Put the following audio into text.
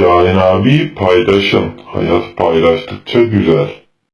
Şahin abi paylaşın. Hayat paylaştıkça güzel.